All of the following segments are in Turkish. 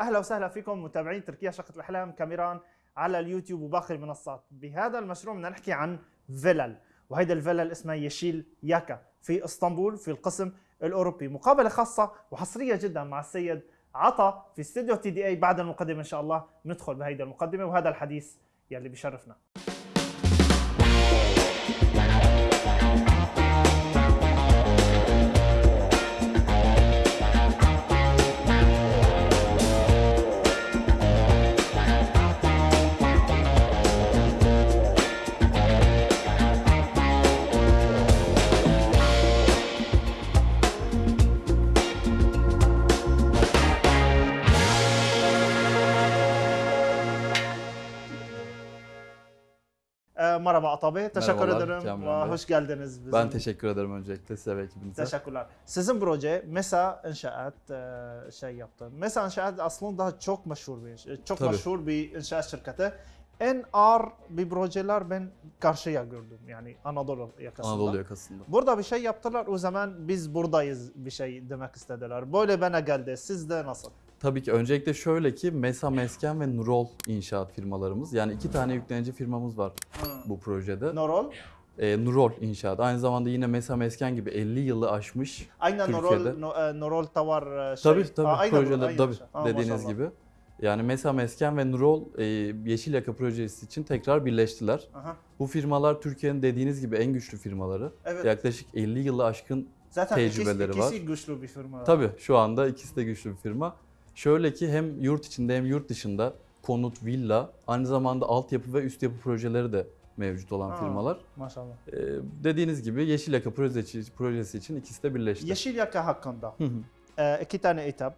أهلا وسهلا فيكم متابعين تركيا شقة الأحلام كاميران على اليوتيوب وباقي المنصات. بهذا المشروع بدنا نحكي عن فيلل وهيدا الفيلل اسمها يشيل ياكا في إسطنبول في القسم الأوروبي. مقابلة خاصة وحصرية جدا مع السيد عطا في استوديو تي دي إي بعد المقدمة إن شاء الله ندخل بهيدا المقدمة وهذا الحديث يلي بشرفنا merhaba Ata Bey, teşekkür Merhabalar, ederim Bey. hoş geldiniz. Bizim. Ben teşekkür ederim öncelikle size ve ekibinize. Teşekkürler. Sizin proje MESA İnşaat e, şey yaptı. MESA İnşaat aslında çok meşhur bir iş- çok Tabii. meşhur bir inşaat şirketi. En ağır bir projeler ben karşıya gördüm yani Anadolu yakasında. Anadolu yakasında. Burada bir şey yaptılar o zaman biz buradayız bir şey demek istediler. Böyle bana geldi. Sizde nasıl? Tabii ki öncelikle şöyle ki Mesa Mesken ve Nurol inşaat firmalarımız. Yani iki tane yüklenici firmamız var bu projede. Norol. Ee, Nurol inşaat. Aynı zamanda yine Mesa Mesken gibi 50 yılı aşmış. Aynen Norol, Türkiye'de. no, e, Norol Tower e, şey. Tabii tabii Aa, aynen projeler aynen tabii. Aa, dediğiniz maşallah. gibi. Yani Mesa Mesken ve Nurol e, Yeşil Yaka projesi için tekrar birleştiler. Aha. Bu firmalar Türkiye'nin dediğiniz gibi en güçlü firmaları. Evet. Yaklaşık 50 yılı aşkın Zaten tecrübeleri ikisi, var. ikisi güçlü bir firma. Tabii şu anda ikisi de güçlü bir firma. Şöyle ki hem yurt içinde hem yurt dışında konut, villa, aynı zamanda altyapı ve üst yapı projeleri de mevcut olan Aa. firmalar. Maşallah. Ee, dediğiniz gibi Yeşil Yaka projesi, projesi için ikisi de birleşti. Yeşil Yaka hakkında Hı hı. e, iki tane etap.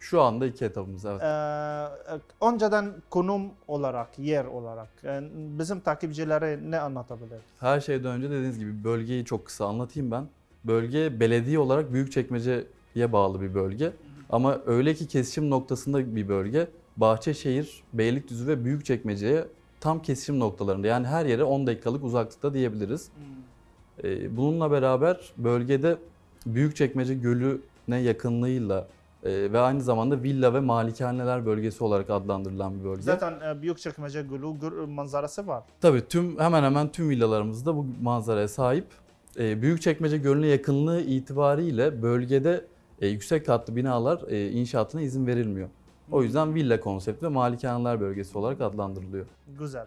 Şu anda iki etapımız evet. E, önceden konum olarak, yer olarak e, bizim takipçilere ne anlatabilir? Her şeyden önce dediğiniz gibi bölgeyi çok kısa anlatayım ben. Bölge belediye olarak Büyükçekmece'ye bağlı bir bölge. Ama öyle ki kesişim noktasında bir bölge. Bahçeşehir, Beylikdüzü ve Büyükçekmece'ye tam kesişim noktalarında. Yani her yere 10 dakikalık uzaklıkta diyebiliriz. Ee, Bununla beraber bölgede Büyükçekmece Gölü'ne yakınlığıyla e, ve aynı zamanda villa ve malikaneler bölgesi olarak adlandırılan bir bölge. Zaten e, Büyükçekmece Gölü manzarası var. Tabii tüm hemen hemen tüm villalarımızda bu manzaraya sahip. Ee, Büyükçekmece Gölü'ne yakınlığı itibariyle bölgede e, yüksek katlı binalar e, inşaatına izin verilmiyor. O yüzden villa konsepti ve malikaneler bölgesi olarak adlandırılıyor. Güzel.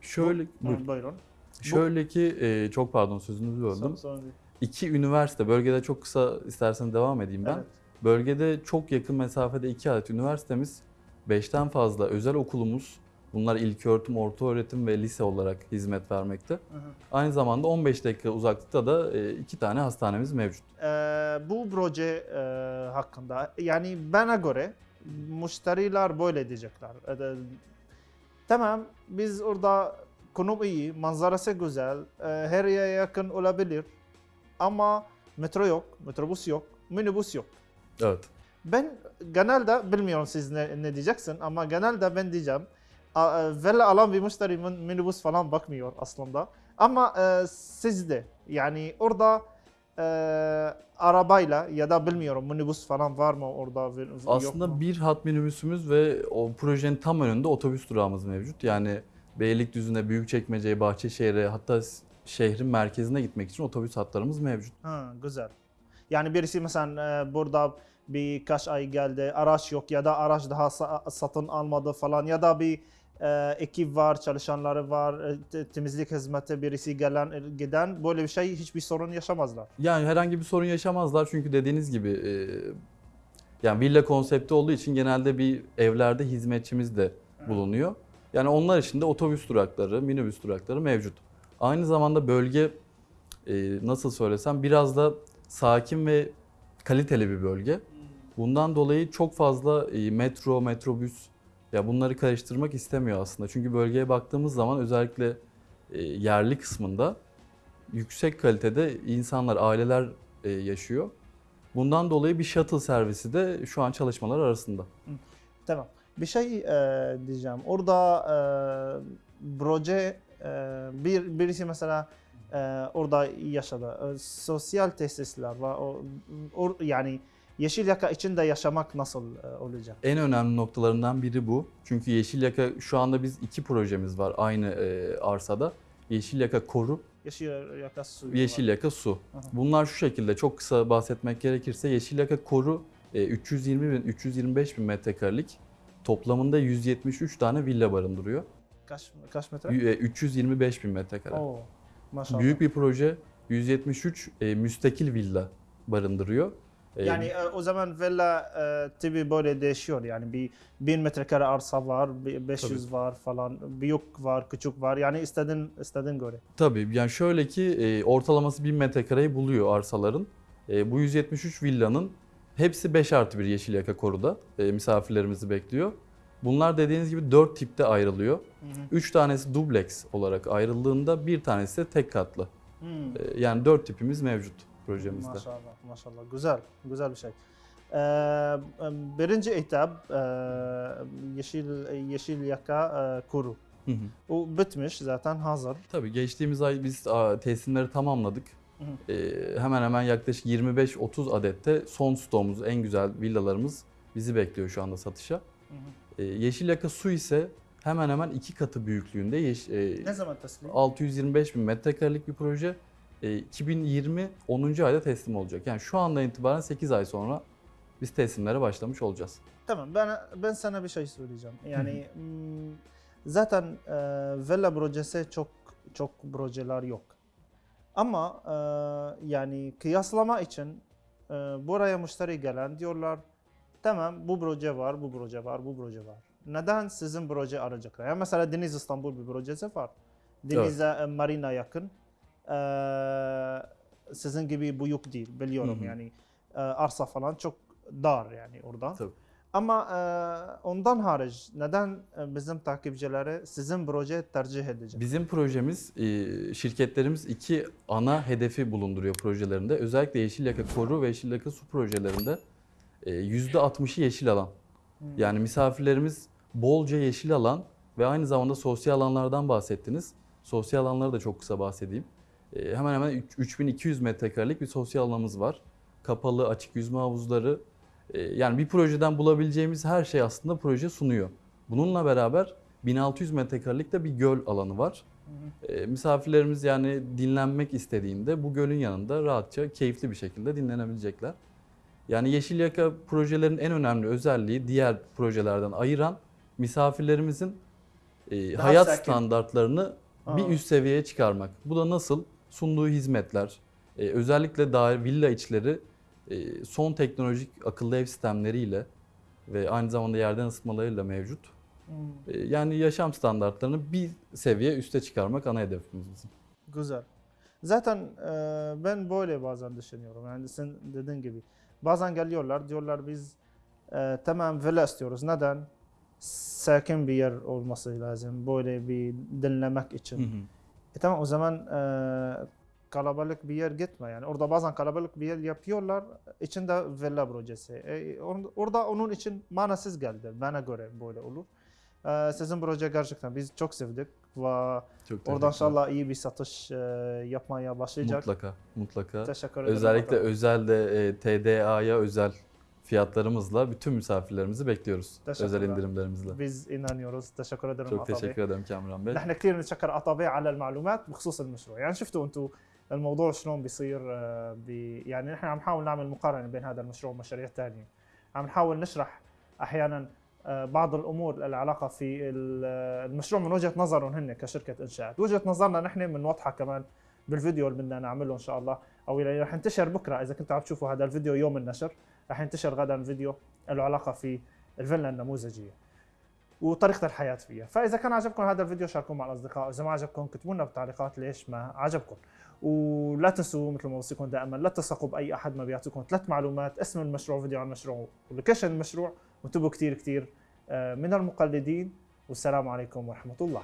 Şöyle Bu- buyurun. Buyurun. şöyle ki e, çok pardon sözünüzü böldüm. Son- İki üniversite bölgede çok kısa istersen devam edeyim ben. Evet. Bölgede çok yakın mesafede iki adet üniversitemiz, beşten fazla özel okulumuz, bunlar ilköğretim, orta öğretim ve lise olarak hizmet vermekte. Hı hı. Aynı zamanda 15 dakika uzaklıkta da e, iki tane hastanemiz mevcut. E, bu proje e, hakkında yani bana göre müşteriler böyle diyecekler. E, de- tamam biz orada konum iyi, manzarası güzel, e, her yere yakın olabilir ama metro yok, metrobüs yok, minibüs yok. Evet. Ben genelde bilmiyorum siz ne, ne diyeceksin ama genelde ben diyeceğim a- e, alan bir müşteri min- minibüs falan bakmıyor aslında. Ama e, sizde yani orada e, arabayla ya da bilmiyorum minibüs falan var mı orada Aslında mu? bir hat minibüsümüz ve o projenin tam önünde otobüs durağımız mevcut. Yani Beylikdüzü'ne, Büyükçekmece'ye, Bahçeşehir'e hatta şehrin merkezine gitmek için otobüs hatlarımız mevcut. Ha, güzel. Yani birisi mesela e, burada birkaç ay geldi araç yok ya da araç daha sa- satın almadı falan ya da bir ekip var, çalışanları var, e, te- temizlik hizmeti birisi gelen e, giden böyle bir şey hiçbir sorun yaşamazlar. Yani herhangi bir sorun yaşamazlar çünkü dediğiniz gibi e, yani villa konsepti olduğu için genelde bir evlerde hizmetçimiz de bulunuyor. Yani onlar için de otobüs durakları, minibüs durakları mevcut. Aynı zamanda bölge e, nasıl söylesem biraz da sakin ve kaliteli bir bölge. Bundan dolayı çok fazla e, metro, metrobüs ya bunları karıştırmak istemiyor aslında. Çünkü bölgeye baktığımız zaman özellikle e, yerli kısmında yüksek kalitede insanlar, aileler e, yaşıyor. Bundan dolayı bir shuttle servisi de şu an çalışmalar arasında. Tamam. Bir şey e, diyeceğim. Orada e, proje e, bir birisi mesela e, orada yaşadı. E, sosyal tesisler var. O, or- yani Yeşil Yaka içinde yaşamak nasıl e, olacak? En önemli noktalarından biri bu. Çünkü Yeşil Yaka şu anda biz iki projemiz var aynı e, arsada. Yeşil Yaka Koru, Yeşil Yaka suyu Yeşil var. Yaka Su. Aha. Bunlar şu şekilde çok kısa bahsetmek gerekirse Yeşil Yaka Koru e, 320 bin 325 bin metrekarelik toplamında 173 tane villa barındırıyor. Kaç, kaç metre? Y- e, 325 bin metrekare. Oo, maşallah. Büyük bir proje. 173 e, müstakil villa barındırıyor. E, Yani e, o zaman villa e, tipi böyle değişiyor yani bir 1000 metrekare arsa var, bir 500 var falan, büyük var, küçük var. Yani istediğin istediğin göre. Tabii yani şöyle ki e, ortalaması 1000 metrekareyi buluyor arsaların. E, bu 173 villanın hepsi 5 artı 1 yeşil yaka koruda e, misafirlerimizi bekliyor. Bunlar dediğiniz gibi 4 tipte ayrılıyor. 3 tanesi dubleks olarak ayrıldığında bir tanesi de tek katlı. Hmm. E, yani 4 tipimiz mevcut projemizde. Maşallah, maşallah. Güzel, güzel bir şey. Ee, birinci etap e, yeşil yeşil yaka e, kuru. Hı hı. O bitmiş zaten hazır. Tabii geçtiğimiz ay biz a, teslimleri tamamladık. Hı E, hemen hemen yaklaşık 25-30 adette son stoğumuz, en güzel villalarımız bizi bekliyor şu anda satışa. Hı hı. E, Yeşil Yaka Su ise hemen hemen iki katı büyüklüğünde yeş, e, Ne zaman teslim? 625 bin metrekarelik bir proje. E, 2020 10. ayda teslim olacak. Yani şu andan itibaren 8 ay sonra biz teslimlere başlamış olacağız. Tamam ben ben sana bir şey söyleyeceğim. Yani hmm, zaten e, villa projesi çok çok projeler yok. Ama e, yani kıyaslama için e, buraya müşteri gelen diyorlar tamam bu proje var, bu proje var, bu proje var. Neden sizin proje arayacaklar? Yani mesela Deniz İstanbul bir projesi var. Deniz'e e, marina yakın. E, sizin gibi büyük değil biliyorum Hı hı. yani e, arsa falan çok dar yani orada. Tabii. Ama e, ondan hariç neden e, bizim takipçileri sizin proje tercih edecek? Bizim projemiz, e, şirketlerimiz iki ana hedefi bulunduruyor projelerinde. Özellikle Yeşil Yaka Koru ve Yeşil Yaka Su projelerinde e, %60'ı yeşil alan. Hmm. Yani misafirlerimiz bolca yeşil alan ve aynı zamanda sosyal alanlardan bahsettiniz. Sosyal alanları da çok kısa bahsedeyim. Ee, hemen hemen üç- 3200 metrekarelik bir sosyal alanımız var. Kapalı, açık yüzme havuzları. Ee, yani bir projeden bulabileceğimiz her şey aslında proje sunuyor. Bununla beraber 1600 metrekarelik de bir göl alanı var. Hı hı. Ee, misafirlerimiz yani dinlenmek istediğinde bu gölün yanında rahatça, keyifli bir şekilde dinlenebilecekler. Yani Yeşil Yaka projelerin en önemli özelliği diğer projelerden ayıran misafirlerimizin e, hayat sakin. standartlarını bir Aa. üst seviyeye çıkarmak. Bu da nasıl? Sunduğu hizmetler, e, özellikle dair villa içleri e, son teknolojik akıllı ev sistemleriyle ve aynı zamanda yerden ısıtmalarıyla mevcut. Hmm, E, yani yaşam standartlarını bir seviye üste çıkarmak ana hedefimiz bizim. Güzel. Zaten e, ben böyle bazen düşünüyorum. Yani sen dediğin gibi. Bazen geliyorlar diyorlar biz e, tamam villa istiyoruz. Neden? Sakin bir yer olması lazım. Böyle bir dinlemek için. Hı hı. E tamam o zaman e, kalabalık bir yer gitme yani. Orada bazen kalabalık bir yer yapıyorlar. İçinde villa projesi. E, or- orada onun için manasız geldi. Bana göre böyle olur. E, sizin proje gerçekten biz çok sevdik ve Çok oradan inşallah iyi bir satış e, yapmaya başlayacak. Mutlaka, mutlaka. Teşekkür ederim. Özellikle özelde e, TDA'ya özel fiyatlarımızla bütün misafirlerimizi bekliyoruz. Özel indirimlerimizle. biz inanıyoruz. teşekkür ederim Çok teşekkür ederim Kamran Bey. نحن كثير بنتشكر عطابي على المعلومات بخصوص المشروع يعني شفتوا أنتم الموضوع شلون بيصير آه، بي يعني نحن عم نحاول نعمل مقارنة بين هذا المشروع ومشاريع ثانية عم نحاول نشرح أحيانا آه، بعض الأمور العلاقة في آه، المشروع من وجهة نظرهم هن كشركة إنشاءات وجهه نظرنا نحن بنوضحها كمان بالفيديو اللي بدنا نعمله إن شاء الله أو اللي رح ينتشر بكرة إذا كنتوا عم تشوفوا هذا الفيديو يوم النشر رح ينتشر غدا فيديو له علاقة في الفيلا النموذجية وطريقة الحياة فيها، فإذا كان عجبكم هذا الفيديو شاركوه مع الأصدقاء، اذا ما عجبكم اكتبوا لنا بالتعليقات ليش ما عجبكم. ولا تنسوا مثل ما بوصيكم دائما لا تثقوا بأي أحد ما بيعطيكم ثلاث معلومات، اسم المشروع، فيديو عن المشروع، ولوكيشن المشروع، وانتبهوا كثير كثير من المقلدين والسلام عليكم ورحمة الله.